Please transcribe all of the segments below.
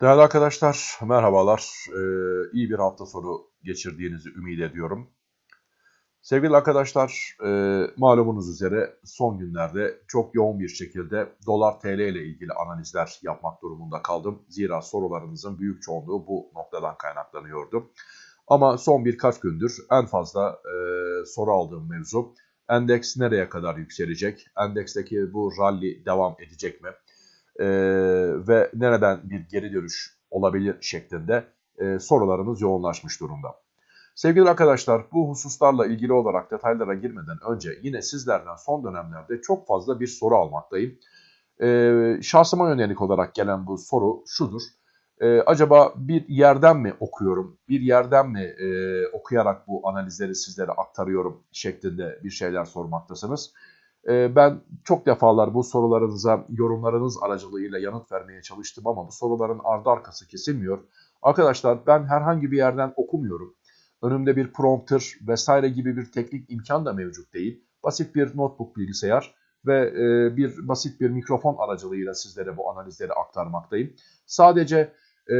Değerli arkadaşlar, merhabalar. Ee, iyi bir hafta sonu geçirdiğinizi ümit ediyorum. Sevgili arkadaşlar, e, malumunuz üzere son günlerde çok yoğun bir şekilde dolar TL ile ilgili analizler yapmak durumunda kaldım. Zira sorularınızın büyük çoğunluğu bu noktadan kaynaklanıyordu. Ama son birkaç gündür en fazla e, soru aldığım mevzu endeks nereye kadar yükselecek? Endeksteki bu rally devam edecek mi? E, ve nereden bir geri dönüş olabilir şeklinde e, sorularımız yoğunlaşmış durumda. Sevgili arkadaşlar bu hususlarla ilgili olarak detaylara girmeden önce yine sizlerden son dönemlerde çok fazla bir soru almaktayım. E, şahsıma yönelik olarak gelen bu soru şudur. E, acaba bir yerden mi okuyorum, bir yerden mi e, okuyarak bu analizleri sizlere aktarıyorum şeklinde bir şeyler sormaktasınız. Ee, ben çok defalar bu sorularınıza yorumlarınız aracılığıyla yanıt vermeye çalıştım ama bu soruların ardı arkası kesilmiyor. Arkadaşlar ben herhangi bir yerden okumuyorum. Önümde bir prompter vesaire gibi bir teknik imkan da mevcut değil. Basit bir notebook bilgisayar ve e, bir basit bir mikrofon aracılığıyla sizlere bu analizleri aktarmaktayım. Sadece e,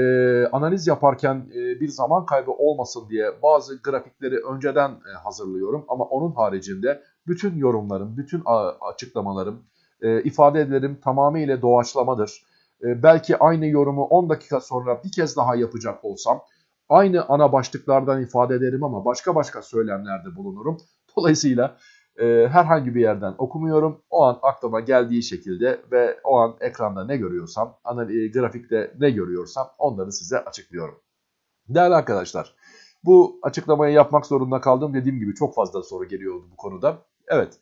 analiz yaparken e, bir zaman kaybı olmasın diye bazı grafikleri önceden e, hazırlıyorum. Ama onun haricinde bütün yorumlarım, bütün açıklamalarım, e, ifadelerim tamamıyla doğaçlamadır. E, belki aynı yorumu 10 dakika sonra bir kez daha yapacak olsam aynı ana başlıklardan ifade ederim ama başka başka söylemlerde bulunurum. Dolayısıyla e, herhangi bir yerden okumuyorum. O an aklıma geldiği şekilde ve o an ekranda ne görüyorsam, ana, e, grafikte ne görüyorsam onları size açıklıyorum. Değerli arkadaşlar, bu açıklamayı yapmak zorunda kaldım. Dediğim gibi çok fazla soru geliyordu bu konuda. Evet.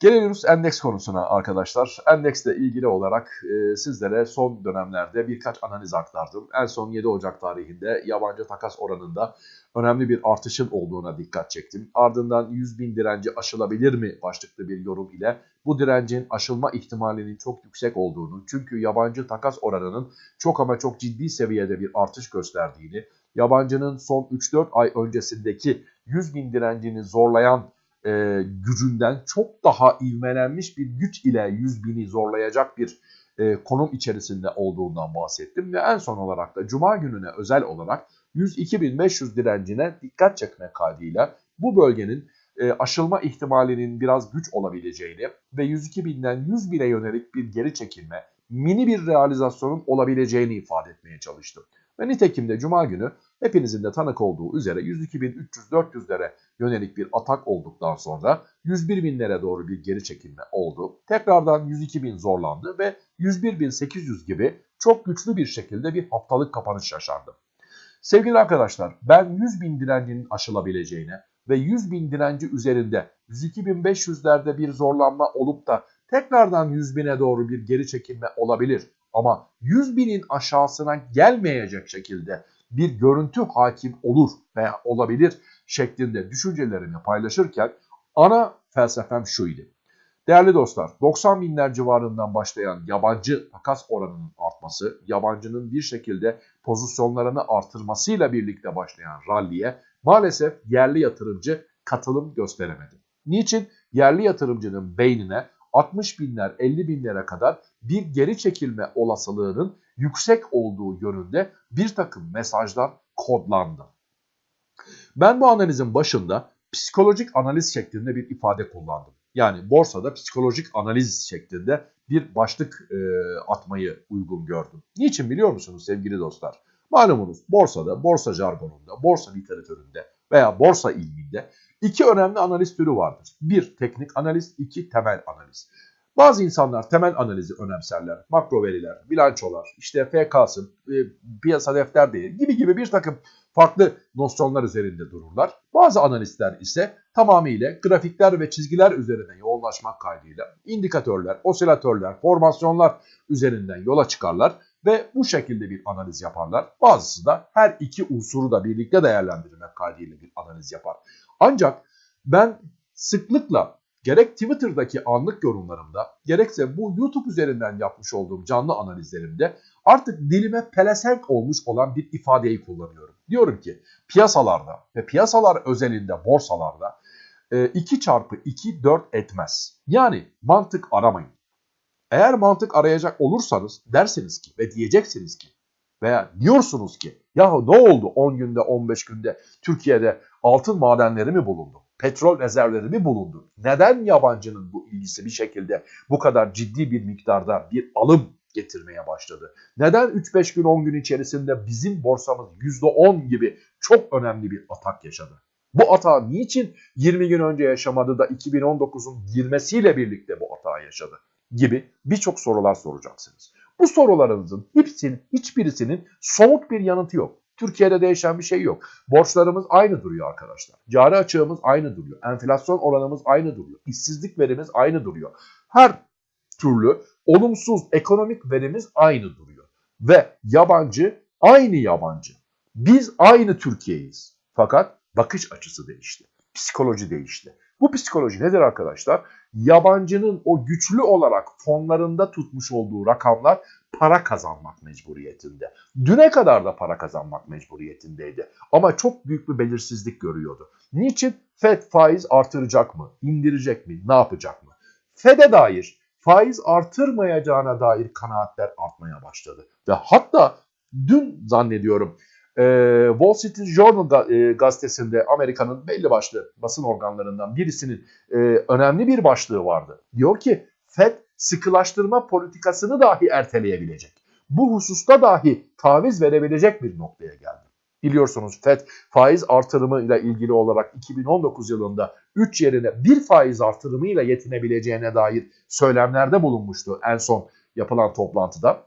Geliyoruz endeks konusuna arkadaşlar. Endeksle ilgili olarak e, sizlere son dönemlerde birkaç analiz aktardım. En son 7 Ocak tarihinde yabancı takas oranında önemli bir artışın olduğuna dikkat çektim. Ardından 100 bin direnci aşılabilir mi başlıklı bir yorum ile bu direncin aşılma ihtimalinin çok yüksek olduğunu çünkü yabancı takas oranının çok ama çok ciddi seviyede bir artış gösterdiğini, yabancının son 3-4 ay öncesindeki 100 bin direncini zorlayan e, gücünden çok daha ivmelenmiş bir güç ile 100 bini zorlayacak bir e, konum içerisinde olduğundan bahsettim. Ve en son olarak da Cuma gününe özel olarak 102.500 direncine dikkat çekmek kaydıyla bu bölgenin e, aşılma ihtimalinin biraz güç olabileceğini ve 102.000'den 100.000'e yönelik bir geri çekilme, mini bir realizasyonun olabileceğini ifade etmeye çalıştım. Ve nitekim de Cuma günü hepinizin de tanık olduğu üzere 102.300-400'lere yönelik bir atak olduktan sonra 101.000'lere doğru bir geri çekilme oldu. Tekrardan 102.000 zorlandı ve 101.800 gibi çok güçlü bir şekilde bir haftalık kapanış yaşandı. Sevgili arkadaşlar ben 100.000 direncinin aşılabileceğine ve 100.000 direnci üzerinde 102.500'lerde bir zorlanma olup da tekrardan 100.000'e doğru bir geri çekilme olabilir. Ama 100.000'in aşağısına gelmeyecek şekilde bir görüntü hakim olur veya olabilir şeklinde düşüncelerimi paylaşırken ana felsefem şuydu. Değerli dostlar 90 binler civarından başlayan yabancı takas oranının artması, yabancının bir şekilde pozisyonlarını artırmasıyla birlikte başlayan ralliye maalesef yerli yatırımcı katılım gösteremedi. Niçin? Yerli yatırımcının beynine 60 binler 50 binlere kadar bir geri çekilme olasılığının yüksek olduğu yönünde bir takım mesajlar kodlandı. Ben bu analizin başında psikolojik analiz şeklinde bir ifade kullandım. Yani borsada psikolojik analiz şeklinde bir başlık e, atmayı uygun gördüm. Niçin biliyor musunuz sevgili dostlar? Malumunuz borsada, borsa jargonunda, borsa literatüründe veya borsa ilminde iki önemli analiz türü vardır. Bir teknik analiz, iki temel analiz. Bazı insanlar temel analizi önemserler. Makro veriler, bilançolar, işte FK'sı, e, piyasa defter değeri gibi gibi bir takım farklı nosyonlar üzerinde dururlar. Bazı analistler ise tamamıyla grafikler ve çizgiler üzerine yoğunlaşmak kaydıyla indikatörler, osilatörler, formasyonlar üzerinden yola çıkarlar ve bu şekilde bir analiz yaparlar. Bazısı da her iki unsuru da birlikte değerlendirmek kaydıyla bir analiz yapar. Ancak ben sıklıkla gerek Twitter'daki anlık yorumlarımda gerekse bu YouTube üzerinden yapmış olduğum canlı analizlerimde artık dilime pelesenk olmuş olan bir ifadeyi kullanıyorum. Diyorum ki piyasalarda ve piyasalar özelinde borsalarda 2 e, çarpı 2 4 etmez. Yani mantık aramayın. Eğer mantık arayacak olursanız dersiniz ki ve diyeceksiniz ki Veya diyorsunuz ki ya ne oldu 10 günde 15 günde Türkiye'de altın madenleri mi bulundu? Petrol rezervleri mi bulundu? Neden yabancının bu ilgisi bir şekilde bu kadar ciddi bir miktarda bir alım getirmeye başladı? Neden 3-5 gün 10 gün içerisinde bizim borsamız %10 gibi çok önemli bir atak yaşadı? Bu atağı niçin 20 gün önce yaşamadı da 2019'un girmesiyle birlikte bu atağı yaşadı? Gibi birçok sorular soracaksınız. Bu sorularınızın hepsinin, hiçbirisinin somut bir yanıtı yok. Türkiye'de değişen bir şey yok. Borçlarımız aynı duruyor arkadaşlar. Cari açığımız aynı duruyor. Enflasyon oranımız aynı duruyor. İşsizlik verimiz aynı duruyor. Her türlü olumsuz ekonomik verimiz aynı duruyor. Ve yabancı aynı yabancı. Biz aynı Türkiye'yiz. Fakat bakış açısı değişti. Psikoloji değişti. Bu psikoloji nedir arkadaşlar? Yabancının o güçlü olarak fonlarında tutmuş olduğu rakamlar para kazanmak mecburiyetinde. Düne kadar da para kazanmak mecburiyetindeydi. Ama çok büyük bir belirsizlik görüyordu. Niçin? FED faiz artıracak mı? İndirecek mi? Ne yapacak mı? FED'e dair faiz artırmayacağına dair kanaatler artmaya başladı. Ve hatta dün zannediyorum Wall Street Journal gazetesinde Amerika'nın belli başlı basın organlarından birisinin önemli bir başlığı vardı. Diyor ki FED sıkılaştırma politikasını dahi erteleyebilecek. Bu hususta dahi taviz verebilecek bir noktaya geldi. Biliyorsunuz FED faiz artırımı ile ilgili olarak 2019 yılında 3 yerine bir faiz artırımıyla yetinebileceğine dair söylemlerde bulunmuştu en son yapılan toplantıda.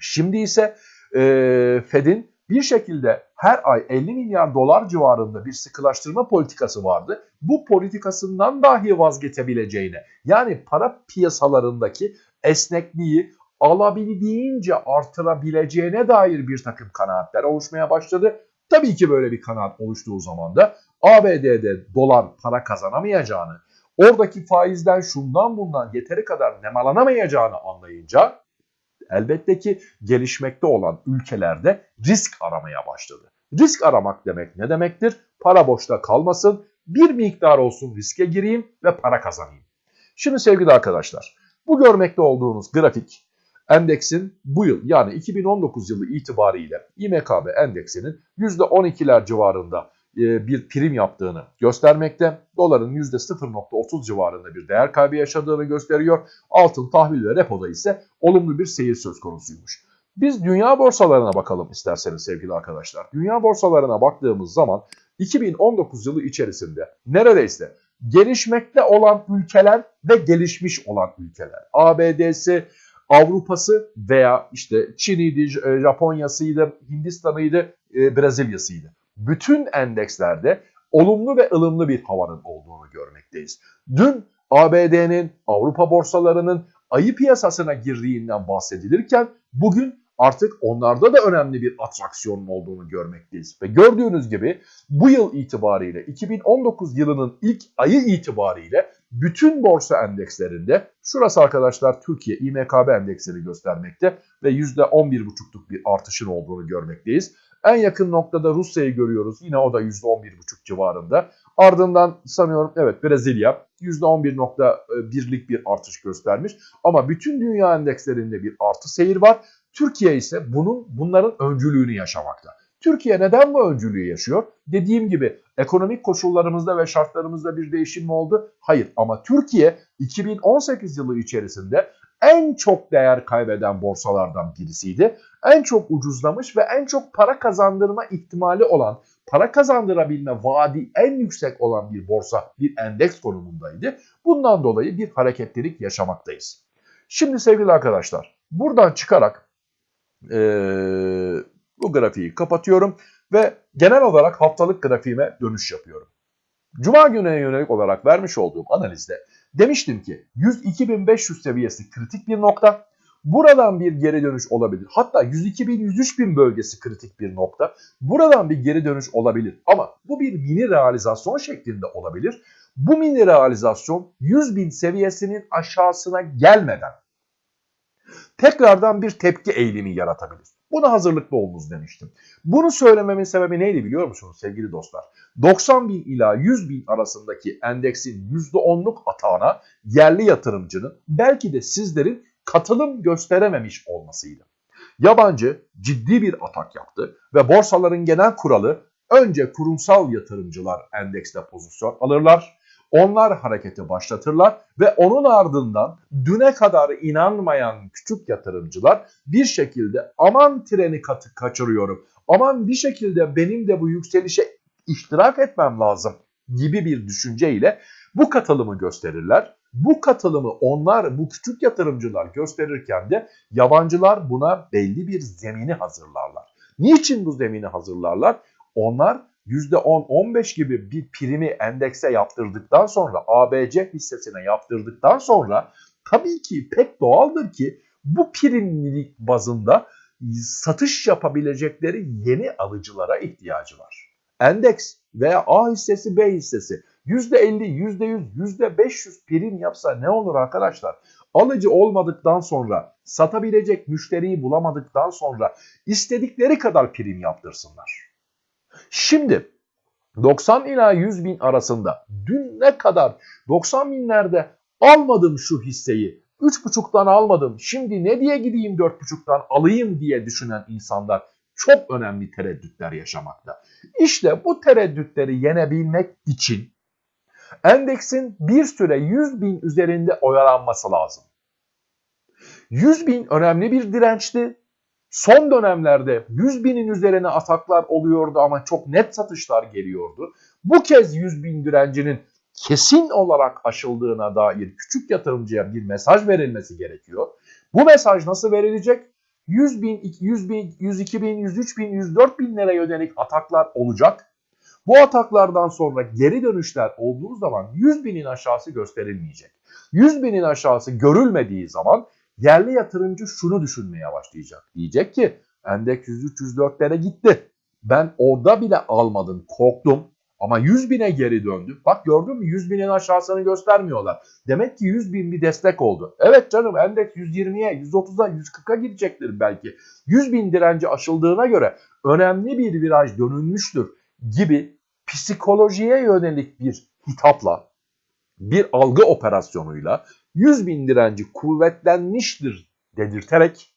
Şimdi ise e, Fed'in bir şekilde her ay 50 milyar dolar civarında bir sıkılaştırma politikası vardı. Bu politikasından dahi vazgeçebileceğine yani para piyasalarındaki esnekliği alabildiğince artırabileceğine dair bir takım kanaatler oluşmaya başladı. Tabii ki böyle bir kanaat oluştuğu zaman da ABD'de dolar para kazanamayacağını, oradaki faizden şundan bundan yeteri kadar nemalanamayacağını anlayınca elbette ki gelişmekte olan ülkelerde risk aramaya başladı. Risk aramak demek ne demektir? Para boşta kalmasın, bir miktar olsun riske gireyim ve para kazanayım. Şimdi sevgili arkadaşlar, bu görmekte olduğunuz grafik endeksin bu yıl yani 2019 yılı itibariyle İMKB endeksinin %12'ler civarında bir prim yaptığını göstermekte. Doların %0.30 civarında bir değer kaybı yaşadığını gösteriyor. Altın, tahvil ve repoda ise olumlu bir seyir söz konusuymuş. Biz dünya borsalarına bakalım isterseniz sevgili arkadaşlar. Dünya borsalarına baktığımız zaman 2019 yılı içerisinde neredeyse gelişmekte olan ülkeler ve gelişmiş olan ülkeler. ABD'si, Avrupa'sı veya işte Çin'iydi, Japonya'sıydı, Hindistan'ıydı, e, Brezilya'sıydı bütün endekslerde olumlu ve ılımlı bir havanın olduğunu görmekteyiz. Dün ABD'nin, Avrupa borsalarının ayı piyasasına girdiğinden bahsedilirken bugün artık onlarda da önemli bir atraksiyonun olduğunu görmekteyiz. Ve gördüğünüz gibi bu yıl itibariyle 2019 yılının ilk ayı itibariyle bütün borsa endekslerinde şurası arkadaşlar Türkiye İMKB endeksini göstermekte ve %11,5'luk bir artışın olduğunu görmekteyiz. En yakın noktada Rusya'yı görüyoruz. Yine o da %11,5 civarında. Ardından sanıyorum evet Brezilya %11.1'lik bir artış göstermiş. Ama bütün dünya endekslerinde bir artı seyir var. Türkiye ise bunun bunların öncülüğünü yaşamakta. Türkiye neden bu öncülüğü yaşıyor? Dediğim gibi ekonomik koşullarımızda ve şartlarımızda bir değişim mi oldu? Hayır ama Türkiye 2018 yılı içerisinde en çok değer kaybeden borsalardan birisiydi. En çok ucuzlamış ve en çok para kazandırma ihtimali olan, para kazandırabilme vaadi en yüksek olan bir borsa, bir endeks konumundaydı. Bundan dolayı bir hareketlilik yaşamaktayız. Şimdi sevgili arkadaşlar, buradan çıkarak ee, bu grafiği kapatıyorum ve genel olarak haftalık grafiğime dönüş yapıyorum. Cuma gününe yönelik olarak vermiş olduğum analizde demiştim ki 102.500 seviyesi kritik bir nokta. Buradan bir geri dönüş olabilir. Hatta 102.000-103.000 bölgesi kritik bir nokta. Buradan bir geri dönüş olabilir. Ama bu bir mini realizasyon şeklinde olabilir. Bu mini realizasyon 100.000 seviyesinin aşağısına gelmeden tekrardan bir tepki eğilimi yaratabilir. Buna hazırlıklı olunuz demiştim. Bunu söylememin sebebi neydi biliyor musunuz sevgili dostlar? 90 bin ila 100 bin arasındaki endeksin %10'luk atağına yerli yatırımcının belki de sizlerin katılım gösterememiş olmasıydı. Yabancı ciddi bir atak yaptı ve borsaların genel kuralı önce kurumsal yatırımcılar endekste pozisyon alırlar. Onlar hareketi başlatırlar ve onun ardından düne kadar inanmayan küçük yatırımcılar bir şekilde aman treni katı kaçırıyorum, aman bir şekilde benim de bu yükselişe iştirak etmem lazım gibi bir düşünceyle bu katılımı gösterirler. Bu katılımı onlar, bu küçük yatırımcılar gösterirken de yabancılar buna belli bir zemini hazırlarlar. Niçin bu zemini hazırlarlar? Onlar %10-15 gibi bir primi endekse yaptırdıktan sonra, ABC hissesine yaptırdıktan sonra tabii ki pek doğaldır ki bu primlilik bazında satış yapabilecekleri yeni alıcılara ihtiyacı var. Endeks veya A hissesi B hissesi %50, %100, %500 prim yapsa ne olur arkadaşlar? Alıcı olmadıktan sonra, satabilecek müşteriyi bulamadıktan sonra istedikleri kadar prim yaptırsınlar. Şimdi 90 ila 100 bin arasında dün ne kadar 90 binlerde almadım şu hisseyi 3.5'tan almadım şimdi ne diye gideyim 4.5'tan alayım diye düşünen insanlar çok önemli tereddütler yaşamakta. İşte bu tereddütleri yenebilmek için endeksin bir süre 100 bin üzerinde oyalanması lazım. 100 bin önemli bir dirençti. Son dönemlerde 100 binin üzerine ataklar oluyordu ama çok net satışlar geliyordu. Bu kez 100 bin direncinin kesin olarak aşıldığına dair küçük yatırımcıya bir mesaj verilmesi gerekiyor. Bu mesaj nasıl verilecek? 100 bin, 100 bin, 102 bin, 103 bin, 104 binlere yönelik ataklar olacak. Bu ataklardan sonra geri dönüşler olduğu zaman 100 binin aşağısı gösterilmeyecek. 100 binin aşağısı görülmediği zaman yerli yatırımcı şunu düşünmeye başlayacak. Diyecek ki endeks 103-104'lere gitti. Ben orada bile almadım korktum ama 100 bine geri döndü. Bak gördün mü 100 binin aşağısını göstermiyorlar. Demek ki 100 bin bir destek oldu. Evet canım endeks 120'ye, 130'a, 140'a gidecektir belki. 100 bin direnci aşıldığına göre önemli bir viraj dönülmüştür gibi psikolojiye yönelik bir hitapla, bir algı operasyonuyla 100 bin direnci kuvvetlenmiştir dedirterek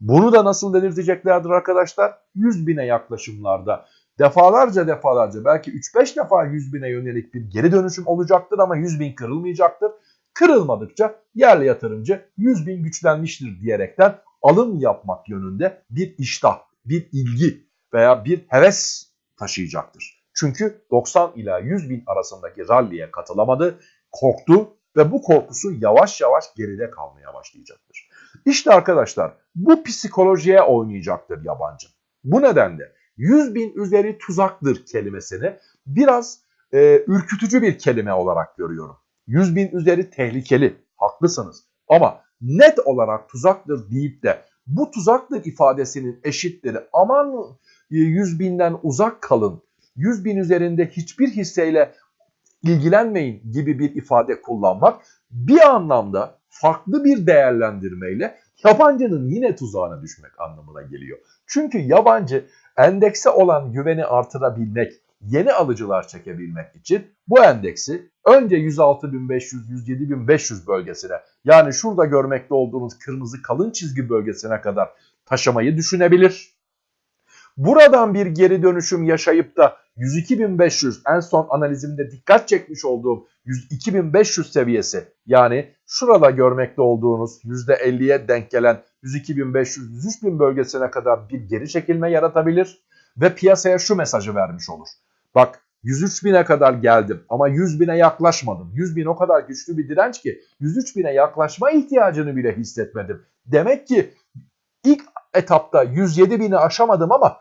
bunu da nasıl dedirteceklerdir arkadaşlar? 100 bine yaklaşımlarda defalarca defalarca belki 3-5 defa 100 bine yönelik bir geri dönüşüm olacaktır ama 100 bin kırılmayacaktır. Kırılmadıkça yerli yatırımcı 100 bin güçlenmiştir diyerekten alım yapmak yönünde bir iştah, bir ilgi veya bir heves taşıyacaktır. Çünkü 90 ila 100 bin arasındaki ralliye katılamadı, korktu ve bu korkusu yavaş yavaş geride kalmaya başlayacaktır. İşte arkadaşlar bu psikolojiye oynayacaktır yabancı. Bu nedenle 100 bin üzeri tuzaktır kelimesini biraz e, ürkütücü bir kelime olarak görüyorum. 100 bin üzeri tehlikeli, haklısınız. Ama net olarak tuzaktır deyip de bu tuzaktır ifadesinin eşitleri aman 100 binden uzak kalın, 100 bin üzerinde hiçbir hisseyle ilgilenmeyin gibi bir ifade kullanmak bir anlamda farklı bir değerlendirmeyle yabancının yine tuzağına düşmek anlamına geliyor. Çünkü yabancı endekse olan güveni artırabilmek, yeni alıcılar çekebilmek için bu endeksi önce 106.500-107.500 bölgesine yani şurada görmekte olduğunuz kırmızı kalın çizgi bölgesine kadar taşımayı düşünebilir. Buradan bir geri dönüşüm yaşayıp da 102.500 en son analizimde dikkat çekmiş olduğum 102.500 seviyesi yani şurada görmekte olduğunuz %50'ye denk gelen 102.500-103.000 bölgesine kadar bir geri çekilme yaratabilir ve piyasaya şu mesajı vermiş olur. Bak 103.000'e kadar geldim ama 100.000'e yaklaşmadım. 100.000 o kadar güçlü bir direnç ki 103.000'e yaklaşma ihtiyacını bile hissetmedim. Demek ki ilk etapta 107.000'i aşamadım ama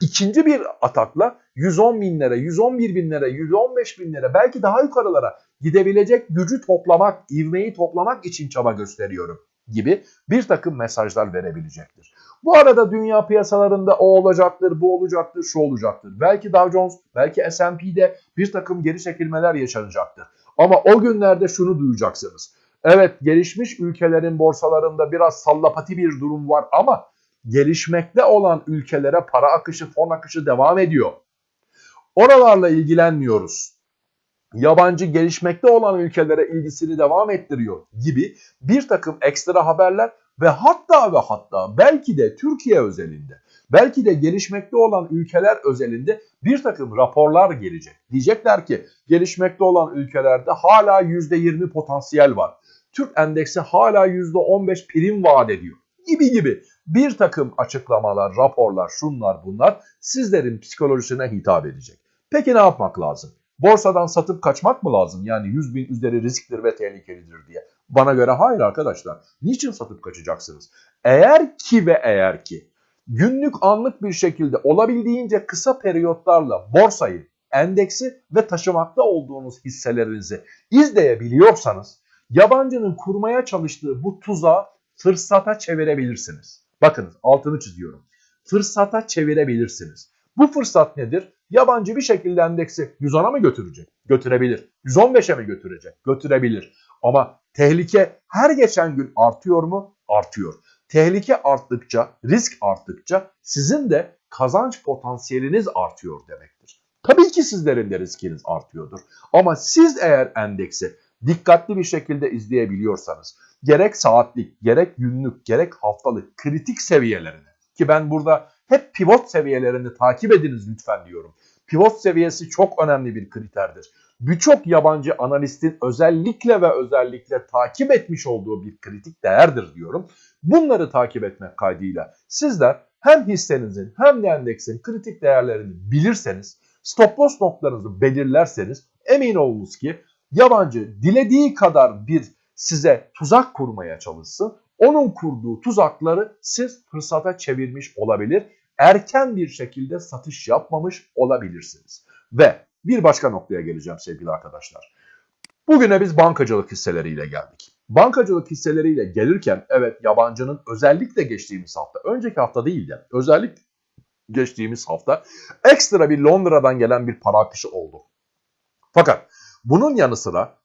ikinci bir atakla 110 binlere, 111 binlere, 115 binlere belki daha yukarılara gidebilecek gücü toplamak, ivmeyi toplamak için çaba gösteriyorum gibi bir takım mesajlar verebilecektir. Bu arada dünya piyasalarında o olacaktır, bu olacaktır, şu olacaktır. Belki Dow Jones, belki S&P'de bir takım geri çekilmeler yaşanacaktır. Ama o günlerde şunu duyacaksınız. Evet gelişmiş ülkelerin borsalarında biraz sallapati bir durum var ama gelişmekte olan ülkelere para akışı, fon akışı devam ediyor. Oralarla ilgilenmiyoruz. Yabancı gelişmekte olan ülkelere ilgisini devam ettiriyor gibi bir takım ekstra haberler ve hatta ve hatta belki de Türkiye özelinde, belki de gelişmekte olan ülkeler özelinde bir takım raporlar gelecek. Diyecekler ki gelişmekte olan ülkelerde hala %20 potansiyel var. Türk endeksi hala %15 prim vaat ediyor gibi gibi bir takım açıklamalar, raporlar, şunlar bunlar sizlerin psikolojisine hitap edecek. Peki ne yapmak lazım? Borsadan satıp kaçmak mı lazım? Yani 100 bin üzeri risktir ve tehlikelidir diye. Bana göre hayır arkadaşlar. Niçin satıp kaçacaksınız? Eğer ki ve eğer ki günlük anlık bir şekilde olabildiğince kısa periyotlarla borsayı, endeksi ve taşımakta olduğunuz hisselerinizi izleyebiliyorsanız yabancının kurmaya çalıştığı bu tuzağı fırsata çevirebilirsiniz. Bakınız altını çiziyorum. Fırsata çevirebilirsiniz. Bu fırsat nedir? Yabancı bir şekilde endeksi 110'a mı götürecek? Götürebilir. 115'e mi götürecek? Götürebilir. Ama tehlike her geçen gün artıyor mu? Artıyor. Tehlike arttıkça, risk arttıkça sizin de kazanç potansiyeliniz artıyor demektir. Tabii ki sizlerin de riskiniz artıyordur. Ama siz eğer endeksi dikkatli bir şekilde izleyebiliyorsanız, gerek saatlik, gerek günlük, gerek haftalık kritik seviyelerini ki ben burada hep pivot seviyelerini takip ediniz lütfen diyorum. Pivot seviyesi çok önemli bir kriterdir. Birçok yabancı analistin özellikle ve özellikle takip etmiş olduğu bir kritik değerdir diyorum. Bunları takip etmek kaydıyla sizler hem hissenizin hem de endeksin kritik değerlerini bilirseniz, stop loss noktalarınızı belirlerseniz emin olunuz ki yabancı dilediği kadar bir size tuzak kurmaya çalışsın. Onun kurduğu tuzakları siz fırsata çevirmiş olabilir. Erken bir şekilde satış yapmamış olabilirsiniz. Ve bir başka noktaya geleceğim sevgili arkadaşlar. Bugüne biz bankacılık hisseleriyle geldik. Bankacılık hisseleriyle gelirken evet yabancının özellikle geçtiğimiz hafta, önceki hafta değil de özellikle geçtiğimiz hafta ekstra bir Londra'dan gelen bir para akışı oldu. Fakat bunun yanı sıra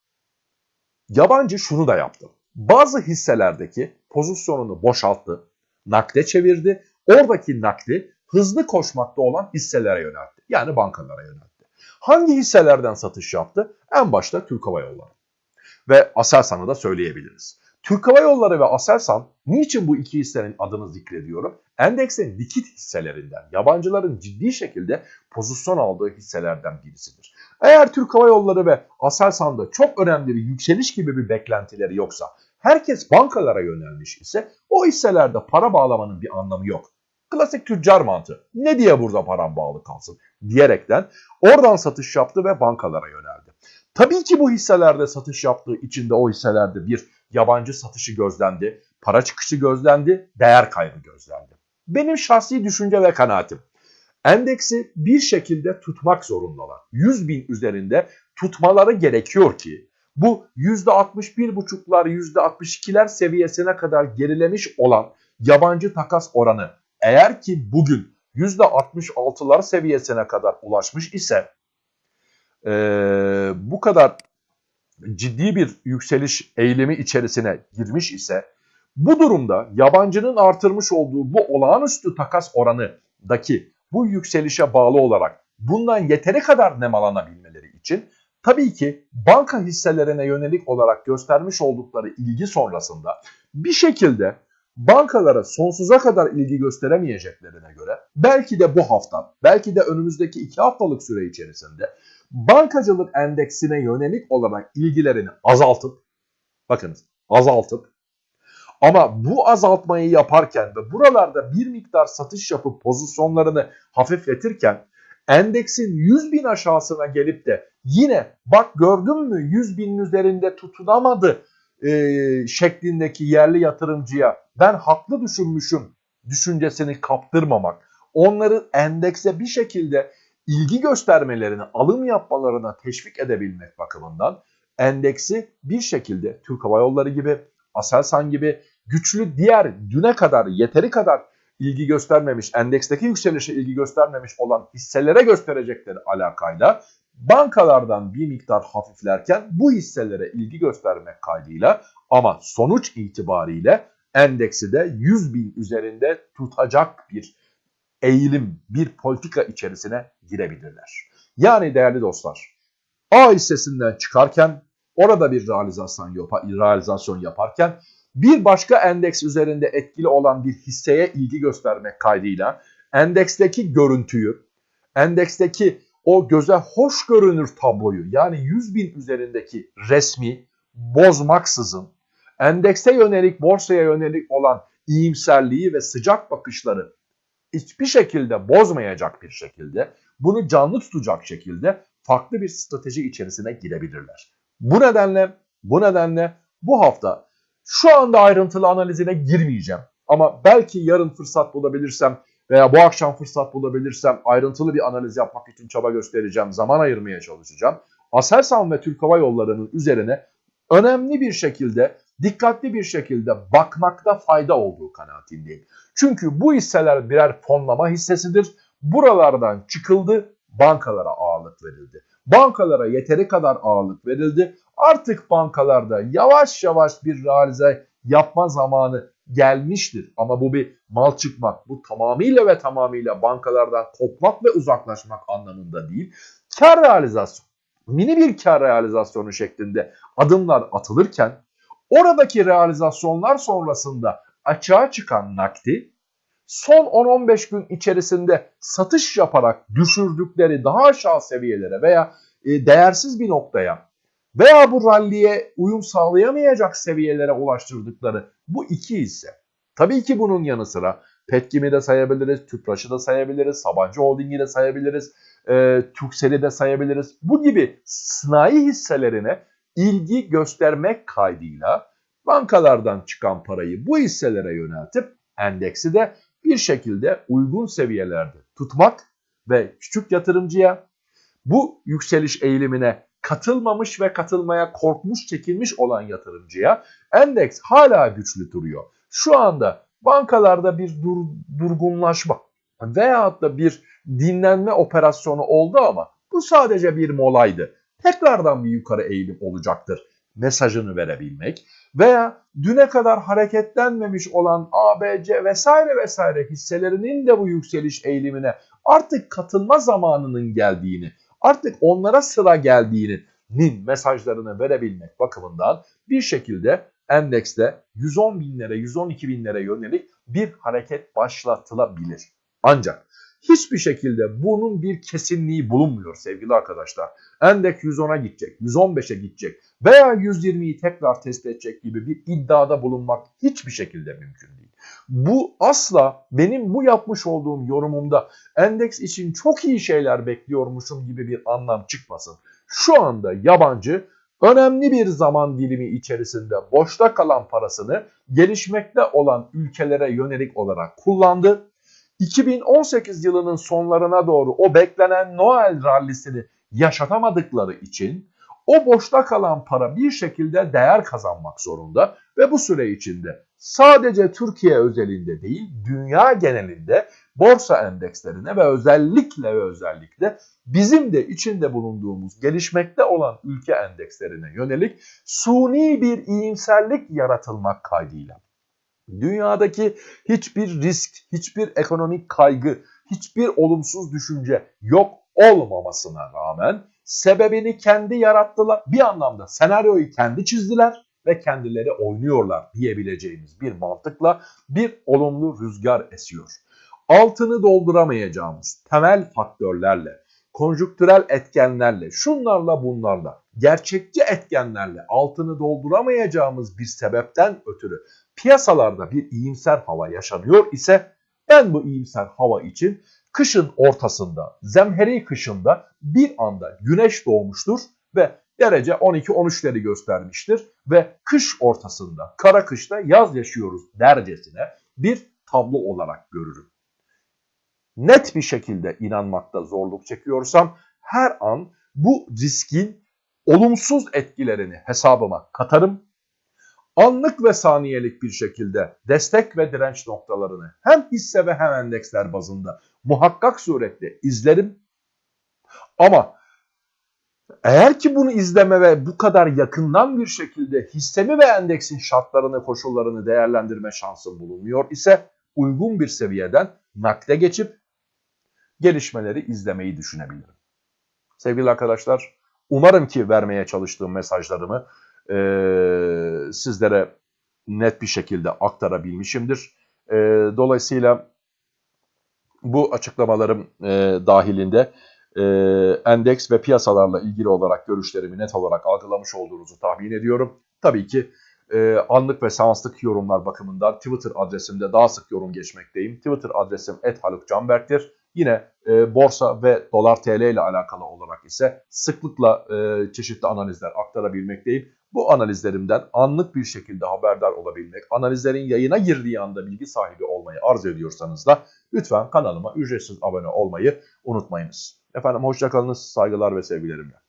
yabancı şunu da yaptı. Bazı hisselerdeki pozisyonunu boşalttı, nakde çevirdi. Oradaki nakdi hızlı koşmakta olan hisselere yöneltti. Yani bankalara yöneltti. Hangi hisselerden satış yaptı? En başta Türk Hava Yolları. Ve Aselsan'ı da söyleyebiliriz. Türk Hava Yolları ve Aselsan niçin bu iki hissenin adını zikrediyorum? Endeksin likit hisselerinden, yabancıların ciddi şekilde pozisyon aldığı hisselerden birisidir. Eğer Türk Hava Yolları ve Aselsan'da çok önemli bir yükseliş gibi bir beklentileri yoksa, herkes bankalara yönelmiş ise o hisselerde para bağlamanın bir anlamı yok. Klasik tüccar mantığı. Ne diye burada param bağlı kalsın diyerekten oradan satış yaptı ve bankalara yöneldi. Tabii ki bu hisselerde satış yaptığı için de o hisselerde bir yabancı satışı gözlendi, para çıkışı gözlendi, değer kaybı gözlendi. Benim şahsi düşünce ve kanaatim. Endeksi bir şekilde tutmak zorundalar. 100 bin üzerinde tutmaları gerekiyor ki bu %61,5'lar %62'ler seviyesine kadar gerilemiş olan yabancı takas oranı eğer ki bugün %66'lar seviyesine kadar ulaşmış ise e, bu kadar ciddi bir yükseliş eğilimi içerisine girmiş ise bu durumda yabancının artırmış olduğu bu olağanüstü takas oranındaki bu yükselişe bağlı olarak bundan yeteri kadar nemalanabilmeleri için tabii ki banka hisselerine yönelik olarak göstermiş oldukları ilgi sonrasında bir şekilde bankalara sonsuza kadar ilgi gösteremeyeceklerine göre belki de bu hafta, belki de önümüzdeki iki haftalık süre içerisinde bankacılık endeksine yönelik olarak ilgilerini azaltıp, bakınız azaltıp ama bu azaltmayı yaparken ve buralarda bir miktar satış yapıp pozisyonlarını hafifletirken endeksin 100 bin aşağısına gelip de yine bak gördün mü 100 binin üzerinde tutunamadı e, şeklindeki yerli yatırımcıya ben haklı düşünmüşüm düşüncesini kaptırmamak, onları endekse bir şekilde ilgi göstermelerini, alım yapmalarına teşvik edebilmek bakımından endeksi bir şekilde Türk Hava Yolları gibi, Aselsan gibi güçlü diğer düne kadar yeteri kadar ilgi göstermemiş, endeksteki yükselişe ilgi göstermemiş olan hisselere gösterecekleri alakayla bankalardan bir miktar hafiflerken bu hisselere ilgi göstermek kaydıyla ama sonuç itibariyle endeksi de 100 bin üzerinde tutacak bir eğilim, bir politika içerisine girebilirler. Yani değerli dostlar, A hissesinden çıkarken orada bir realizasyon, realizasyon yaparken bir başka endeks üzerinde etkili olan bir hisseye ilgi göstermek kaydıyla endeksteki görüntüyü, endeksteki o göze hoş görünür tabloyu yani 100 bin üzerindeki resmi bozmaksızın endekse yönelik, borsaya yönelik olan iyimserliği ve sıcak bakışları hiçbir şekilde bozmayacak bir şekilde, bunu canlı tutacak şekilde farklı bir strateji içerisine girebilirler. Bu nedenle, bu nedenle bu hafta şu anda ayrıntılı analizine girmeyeceğim. Ama belki yarın fırsat bulabilirsem veya bu akşam fırsat bulabilirsem ayrıntılı bir analiz yapmak için çaba göstereceğim, zaman ayırmaya çalışacağım. Aselsan ve Türk Hava Yolları'nın üzerine önemli bir şekilde, dikkatli bir şekilde bakmakta fayda olduğu kanaatindeyim. Çünkü bu hisseler birer fonlama hissesidir. Buralardan çıkıldı, bankalara ağırlık verildi. Bankalara yeteri kadar ağırlık verildi. Artık bankalarda yavaş yavaş bir realize yapma zamanı gelmiştir. Ama bu bir mal çıkmak, bu tamamıyla ve tamamıyla bankalardan kopmak ve uzaklaşmak anlamında değil. Kar realizasyon, mini bir kar realizasyonu şeklinde adımlar atılırken oradaki realizasyonlar sonrasında açığa çıkan nakdi son 10-15 gün içerisinde satış yaparak düşürdükleri daha aşağı seviyelere veya e, değersiz bir noktaya veya bu ralliye uyum sağlayamayacak seviyelere ulaştırdıkları bu iki hisse. Tabii ki bunun yanı sıra Petkim'i de sayabiliriz, Tüpraş'ı da sayabiliriz, Sabancı Holding'i de sayabiliriz, e, Türksel'i de sayabiliriz. Bu gibi sanayi hisselerine ilgi göstermek kaydıyla bankalardan çıkan parayı bu hisselere yöneltip endeksi de bir şekilde uygun seviyelerde tutmak ve küçük yatırımcıya bu yükseliş eğilimine katılmamış ve katılmaya korkmuş, çekilmiş olan yatırımcıya endeks hala güçlü duruyor. Şu anda bankalarda bir dur, durgunlaşma veyahut da bir dinlenme operasyonu oldu ama bu sadece bir molaydı. Tekrardan bir yukarı eğilim olacaktır mesajını verebilmek veya düne kadar hareketlenmemiş olan ABC vesaire vesaire hisselerinin de bu yükseliş eğilimine artık katılma zamanının geldiğini, artık onlara sıra geldiğinin mesajlarını verebilmek bakımından bir şekilde endekste 110 binlere, 112 binlere yönelik bir hareket başlatılabilir. Ancak hiçbir şekilde bunun bir kesinliği bulunmuyor sevgili arkadaşlar. Endeks 110'a gidecek, 115'e gidecek veya 120'yi tekrar test edecek gibi bir iddiada bulunmak hiçbir şekilde mümkün değil. Bu asla benim bu yapmış olduğum yorumumda endeks için çok iyi şeyler bekliyormuşum gibi bir anlam çıkmasın. Şu anda yabancı önemli bir zaman dilimi içerisinde boşta kalan parasını gelişmekte olan ülkelere yönelik olarak kullandı 2018 yılının sonlarına doğru o beklenen Noel rallisini yaşatamadıkları için o boşta kalan para bir şekilde değer kazanmak zorunda ve bu süre içinde sadece Türkiye özelinde değil dünya genelinde borsa endekslerine ve özellikle ve özellikle bizim de içinde bulunduğumuz gelişmekte olan ülke endekslerine yönelik suni bir iyimserlik yaratılmak kaydıyla Dünyadaki hiçbir risk, hiçbir ekonomik kaygı, hiçbir olumsuz düşünce yok olmamasına rağmen sebebini kendi yarattılar. Bir anlamda senaryoyu kendi çizdiler ve kendileri oynuyorlar diyebileceğimiz bir mantıkla bir olumlu rüzgar esiyor. Altını dolduramayacağımız temel faktörlerle, konjüktürel etkenlerle, şunlarla bunlarla, gerçekçi etkenlerle altını dolduramayacağımız bir sebepten ötürü piyasalarda bir iyimser hava yaşanıyor ise ben bu iyimser hava için kışın ortasında, zemheri kışında bir anda güneş doğmuştur ve derece 12-13'leri göstermiştir ve kış ortasında, kara kışta yaz yaşıyoruz dercesine bir tablo olarak görürüm. Net bir şekilde inanmakta zorluk çekiyorsam her an bu riskin olumsuz etkilerini hesabıma katarım anlık ve saniyelik bir şekilde destek ve direnç noktalarını hem hisse ve hem endeksler bazında muhakkak surette izlerim. Ama eğer ki bunu izleme ve bu kadar yakından bir şekilde hissemi ve endeksin şartlarını, koşullarını değerlendirme şansım bulunmuyor ise uygun bir seviyeden nakde geçip gelişmeleri izlemeyi düşünebilirim. Sevgili arkadaşlar, umarım ki vermeye çalıştığım mesajlarımı e, sizlere net bir şekilde aktarabilmişimdir. E, dolayısıyla bu açıklamalarım e, dahilinde e, endeks ve piyasalarla ilgili olarak görüşlerimi net olarak algılamış olduğunuzu tahmin ediyorum. Tabii ki e, anlık ve seanslık yorumlar bakımından Twitter adresimde daha sık yorum geçmekteyim. Twitter adresim @halukcanberk'tir. Yine e, borsa ve dolar TL ile alakalı olarak ise sıklıkla e, çeşitli analizler aktarabilmekteyim. Bu analizlerimden anlık bir şekilde haberdar olabilmek, analizlerin yayına girdiği anda bilgi sahibi olmayı arzu ediyorsanız da lütfen kanalıma ücretsiz abone olmayı unutmayınız. Efendim hoşçakalınız, saygılar ve sevgilerimle.